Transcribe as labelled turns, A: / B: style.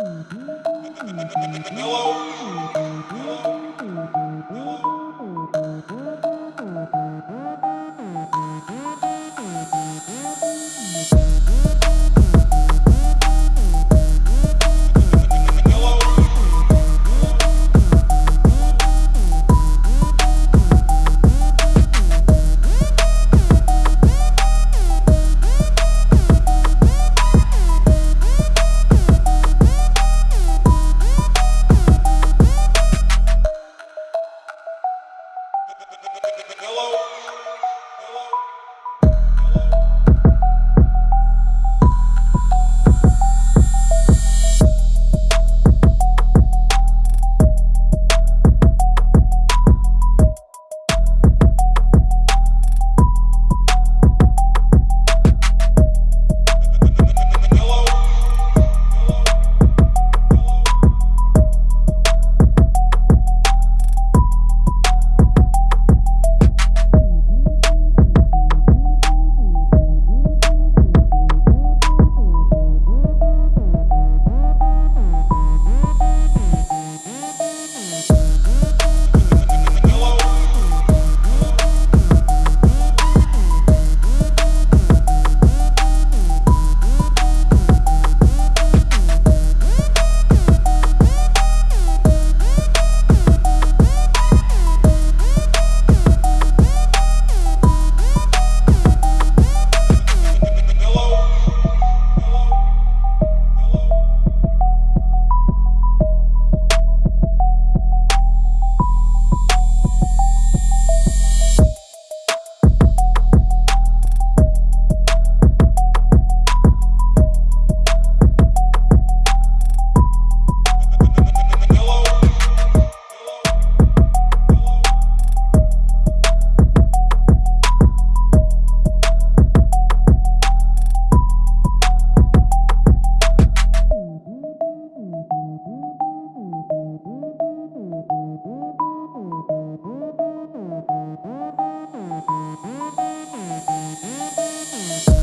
A: Hello? Hello? h e l Hello. Hello.
B: Thank you.